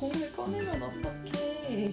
공을 꺼내면 어떡해?